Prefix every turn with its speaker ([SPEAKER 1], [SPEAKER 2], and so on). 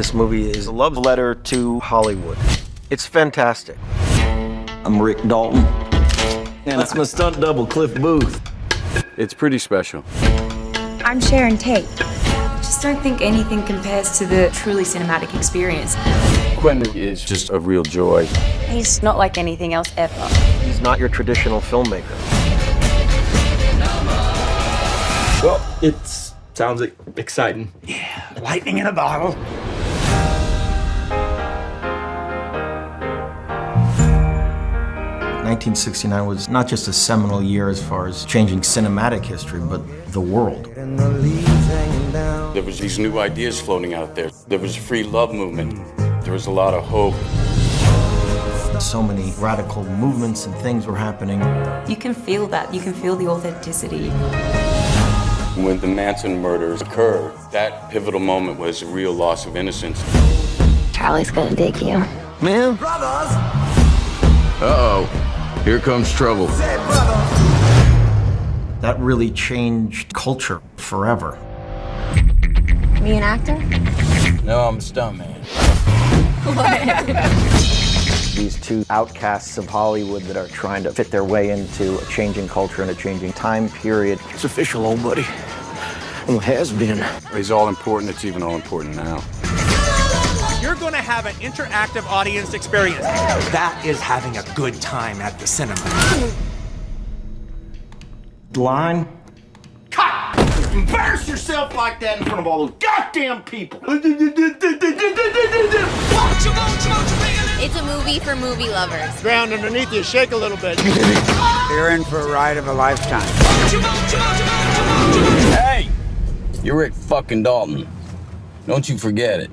[SPEAKER 1] This movie is a love letter to Hollywood. It's fantastic.
[SPEAKER 2] I'm Rick Dalton. And that's my stunt double, Cliff Booth.
[SPEAKER 3] It's pretty special.
[SPEAKER 4] I'm Sharon Tate.
[SPEAKER 5] just don't think anything compares to the truly cinematic experience.
[SPEAKER 3] Quentin is just a real joy.
[SPEAKER 5] He's not like anything else ever.
[SPEAKER 1] He's not your traditional filmmaker.
[SPEAKER 2] Well, it sounds exciting.
[SPEAKER 6] Yeah, lightning in a bottle.
[SPEAKER 1] Nineteen sixty nine was not just a seminal year as far as changing cinematic history, but the world.
[SPEAKER 3] There was these new ideas floating out there. There was a free love movement. There was a lot of hope.
[SPEAKER 1] So many radical movements and things were happening.
[SPEAKER 5] You can feel that. You can feel the authenticity.
[SPEAKER 3] When the Manson murders occurred, that pivotal moment was a real loss of innocence.
[SPEAKER 4] Charlie's gonna dig you.
[SPEAKER 1] Man,
[SPEAKER 3] Uh-oh. Here comes trouble.
[SPEAKER 1] that really changed culture forever.
[SPEAKER 4] Me an actor?
[SPEAKER 3] No, I'm a stuntman.
[SPEAKER 1] These two outcasts of Hollywood that are trying to fit their way into a changing culture and a changing time period.
[SPEAKER 6] It's official, old buddy. Well, has been.
[SPEAKER 3] He's all important. It's even all important now.
[SPEAKER 7] You're going to have an interactive audience experience.
[SPEAKER 6] That is having a good time at the cinema.
[SPEAKER 1] Line?
[SPEAKER 6] Cut! Embarrass yourself like that in front of all those goddamn people.
[SPEAKER 8] It's a movie for movie lovers.
[SPEAKER 7] Ground underneath you, shake a little bit.
[SPEAKER 6] You're in for a ride of a lifetime.
[SPEAKER 3] Hey! You're Rick fucking Dalton. Don't you forget it.